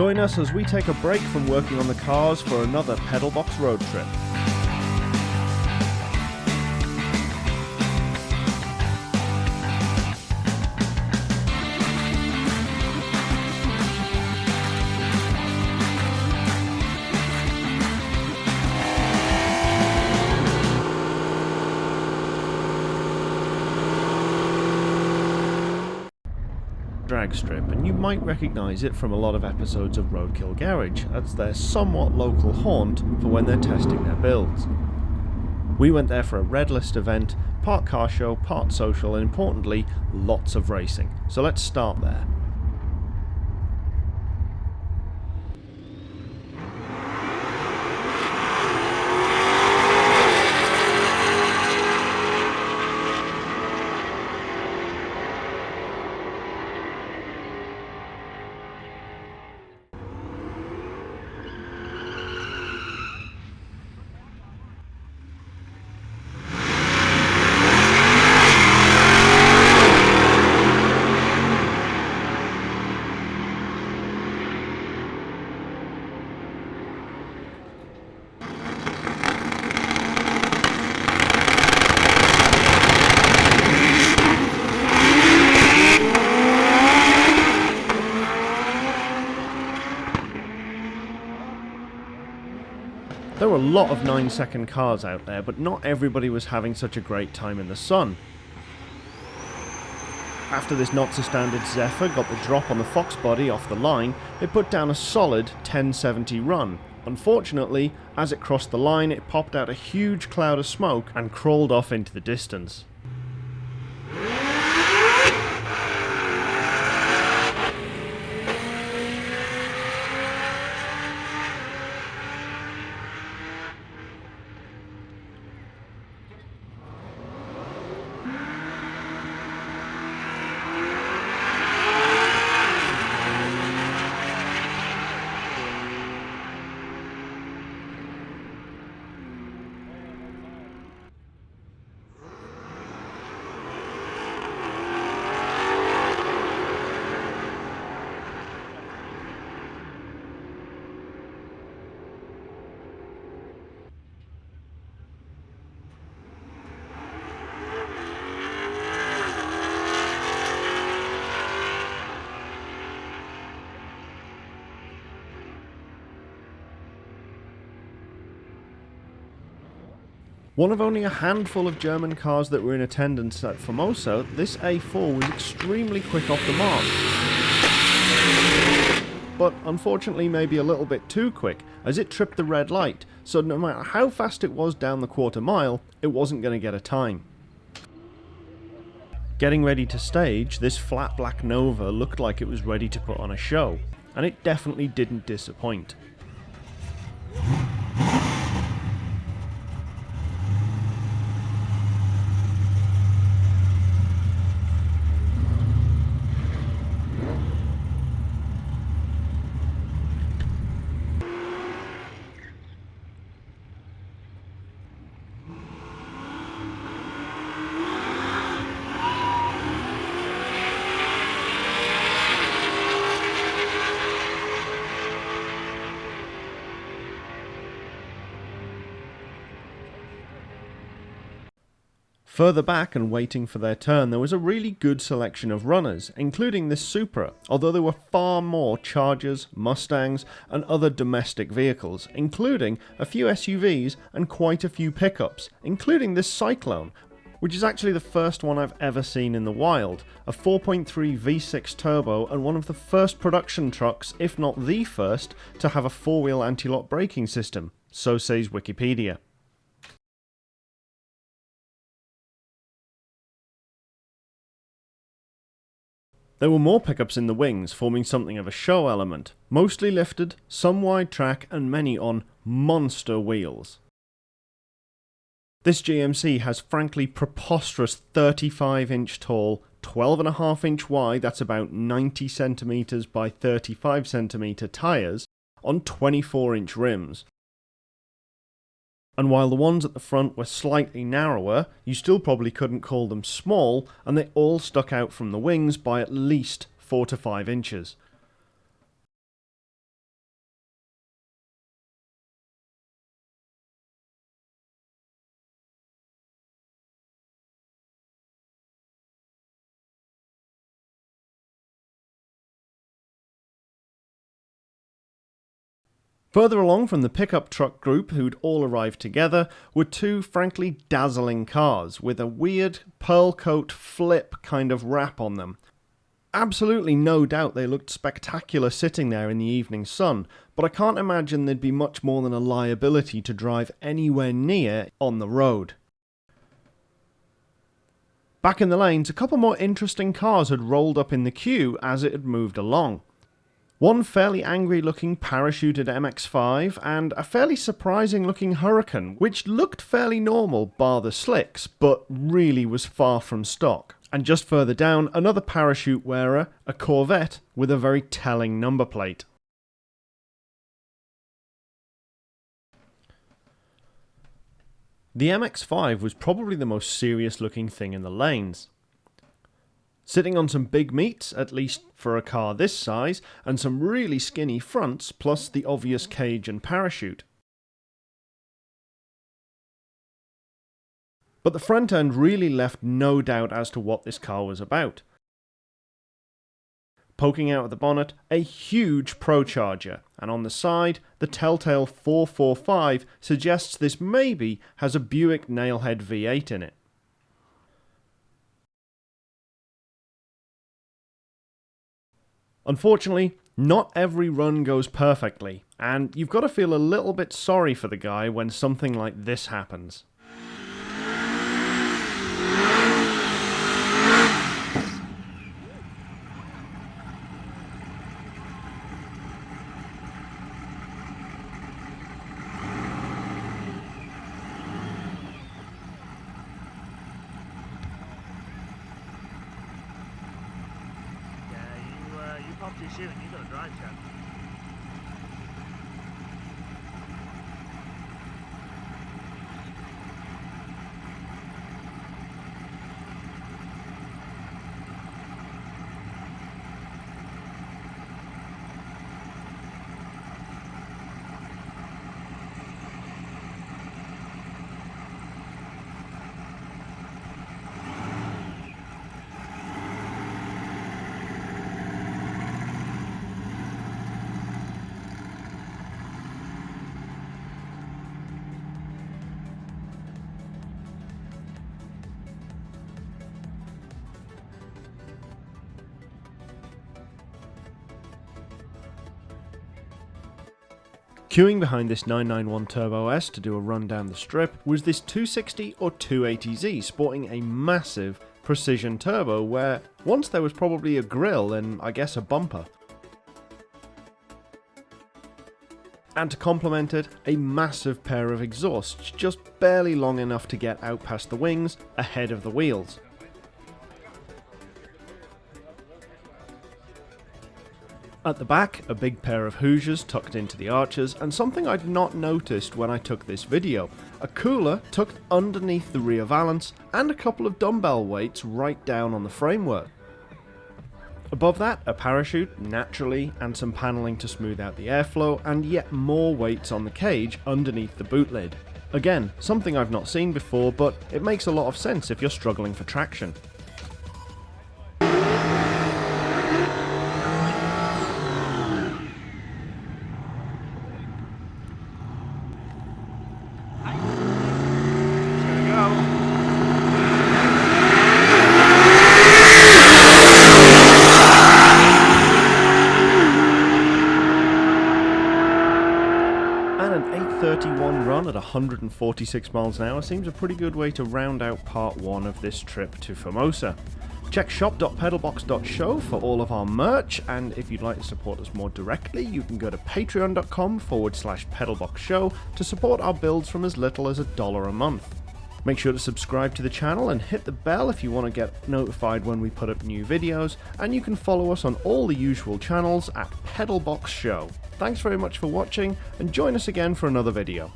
Join us as we take a break from working on the cars for another Pedalbox road trip. Drag strip, and you might recognise it from a lot of episodes of Roadkill Garage, as their somewhat local haunt for when they're testing their builds. We went there for a red list event, part car show, part social, and importantly, lots of racing. So let's start there. There were a lot of 9 second cars out there, but not everybody was having such a great time in the sun. After this not so standard Zephyr got the drop on the Fox body off the line, it put down a solid 1070 run. Unfortunately, as it crossed the line it popped out a huge cloud of smoke and crawled off into the distance. One of only a handful of German cars that were in attendance at Famoso, this A4 was extremely quick off the mark. But unfortunately maybe a little bit too quick, as it tripped the red light, so no matter how fast it was down the quarter mile, it wasn't going to get a time. Getting ready to stage, this flat black Nova looked like it was ready to put on a show, and it definitely didn't disappoint. Further back and waiting for their turn, there was a really good selection of runners, including this Supra, although there were far more Chargers, Mustangs, and other domestic vehicles, including a few SUVs and quite a few pickups, including this Syclone, which is actually the first one I've ever seen in the wild, a 4.3 V6 turbo and one of the first production trucks, if not the first, to have a four-wheel anti-lock braking system, so says Wikipedia. There were more pickups in the wings, forming something of a show element, mostly lifted, some wide track and many on monster wheels. This GMC has frankly preposterous 35 inch tall, 12.5 inch wide, that's about 90 centimeters by 35 centimeter tyres, on 24 inch rims, and while the ones at the front were slightly narrower, you still probably couldn't call them small, and they all stuck out from the wings by at least 4 to 5 inches. Further along from the pickup truck group, who'd all arrived together, were two frankly dazzling cars with a weird pearl coat flip kind of wrap on them. Absolutely no doubt they looked spectacular sitting there in the evening sun, but I can't imagine they'd be much more than a liability to drive anywhere near on the road. Back in the lanes, a couple more interesting cars had rolled up in the queue as it had moved along. One fairly angry looking parachuted MX5 and a fairly surprising looking Huracan, which looked fairly normal bar the slicks, but really was far from stock. And just further down, another parachute wearer, a Corvette, with a very telling number plate. The MX5 was probably the most serious looking thing in the lanes sitting on some big meats, at least for a car this size, and some really skinny fronts, plus the obvious cage and parachute. But the front end really left no doubt as to what this car was about. Poking out of the bonnet, a huge Procharger, and on the side, the Telltale 445 suggests this maybe has a Buick Nailhead V8 in it. Unfortunately, not every run goes perfectly, and you've got to feel a little bit sorry for the guy when something like this happens. 行行你等着啊姐 Queuing behind this 991 Turbo S to do a run down the strip was this 260 or 280Z sporting a massive precision turbo where once there was probably a grille and I guess a bumper. And to complement it, a massive pair of exhausts just barely long enough to get out past the wings ahead of the wheels. At the back, a big pair of Hoosiers tucked into the arches, and something I'd not noticed when I took this video, a cooler tucked underneath the rear valance, and a couple of dumbbell weights right down on the framework. Above that, a parachute, naturally, and some panelling to smooth out the airflow, and yet more weights on the cage underneath the boot lid. Again, something I've not seen before, but it makes a lot of sense if you're struggling for traction. Run at 146 miles an hour seems a pretty good way to round out part 1 of this trip to Famoso. Check shop.pedalbox.show for all of our merch, and if you'd like to support us more directly, you can go to patreon.com forward slash pedalboxshow to support our builds from as little as a dollar a month. Make sure to subscribe to the channel and hit the bell if you want to get notified when we put up new videos, and you can follow us on all the usual channels at Pedalbox Show. Thanks very much for watching, and join us again for another video.